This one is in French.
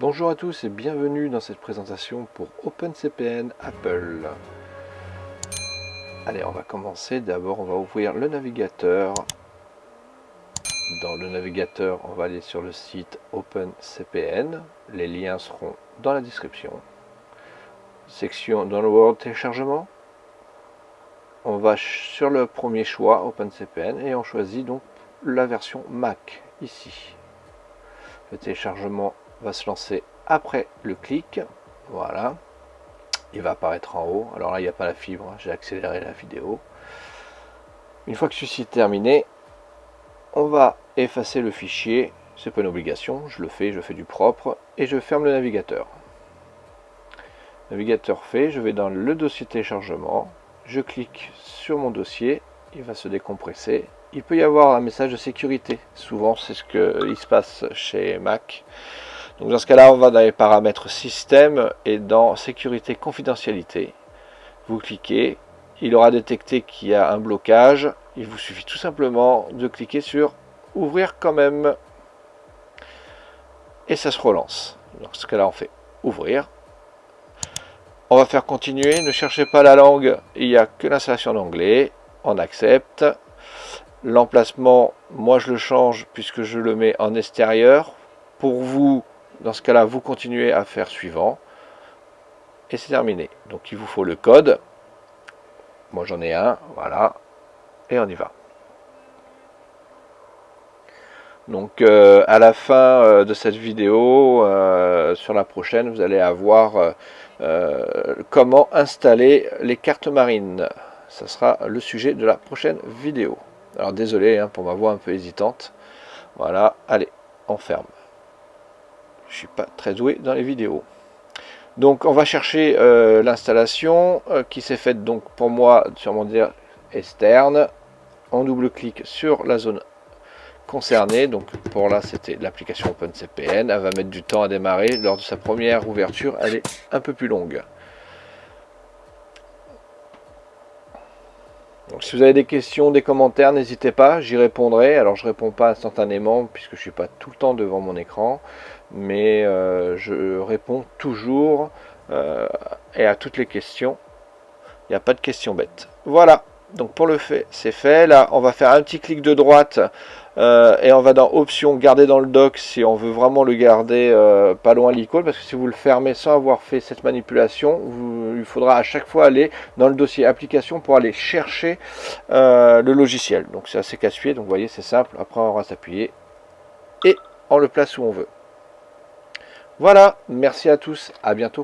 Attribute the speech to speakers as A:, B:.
A: Bonjour à tous et bienvenue dans cette présentation pour OpenCPN Apple. Allez, on va commencer. D'abord, on va ouvrir le navigateur. Dans le navigateur, on va aller sur le site OpenCPN. Les liens seront dans la description. Section Download téléchargement. On va sur le premier choix, OpenCPN, et on choisit donc la version Mac, ici. Le téléchargement va se lancer après le clic. Voilà. Il va apparaître en haut. Alors là, il n'y a pas la fibre. J'ai accéléré la vidéo. Une fois que ceci est terminé, on va effacer le fichier. C'est pas une obligation. Je le fais, je fais du propre. Et je ferme le navigateur. Navigateur fait, je vais dans le dossier téléchargement. Je clique sur mon dossier. Il va se décompresser. Il peut y avoir un message de sécurité. Souvent, c'est ce qu'il se passe chez Mac. Donc dans ce cas-là, on va dans les paramètres système et dans sécurité confidentialité. Vous cliquez, il aura détecté qu'il y a un blocage. Il vous suffit tout simplement de cliquer sur ouvrir quand même. Et ça se relance. Dans ce cas-là, on fait ouvrir. On va faire continuer. Ne cherchez pas la langue. Il n'y a que l'installation d'anglais. On accepte. L'emplacement, moi je le change puisque je le mets en extérieur. Pour vous, dans ce cas-là, vous continuez à faire suivant. Et c'est terminé. Donc il vous faut le code. Moi j'en ai un, voilà. Et on y va. Donc euh, à la fin euh, de cette vidéo, euh, sur la prochaine, vous allez avoir comment installer les cartes marines. Ça sera le sujet de la prochaine vidéo. Alors désolé hein, pour ma voix un peu hésitante. Voilà, allez, on ferme je suis pas très doué dans les vidéos. Donc on va chercher euh, l'installation euh, qui s'est faite donc pour moi sur mon dire externe. On double-clique sur la zone concernée. Donc pour là c'était l'application OpenCPN. Elle va mettre du temps à démarrer. Lors de sa première ouverture, elle est un peu plus longue. Donc si vous avez des questions, des commentaires, n'hésitez pas, j'y répondrai. Alors je réponds pas instantanément puisque je suis pas tout le temps devant mon écran mais euh, je réponds toujours euh, et à toutes les questions. Il n'y a pas de questions bêtes. Voilà, donc pour le fait, c'est fait. Là, on va faire un petit clic de droite euh, et on va dans Options, garder dans le dock si on veut vraiment le garder pas loin l'icône, parce que si vous le fermez sans avoir fait cette manipulation, il faudra à chaque fois aller dans le dossier application pour aller chercher le logiciel. Donc c'est assez casse-pied, donc vous voyez, c'est simple. Après, on va s'appuyer et on le place où on veut. Voilà, merci à tous, à bientôt.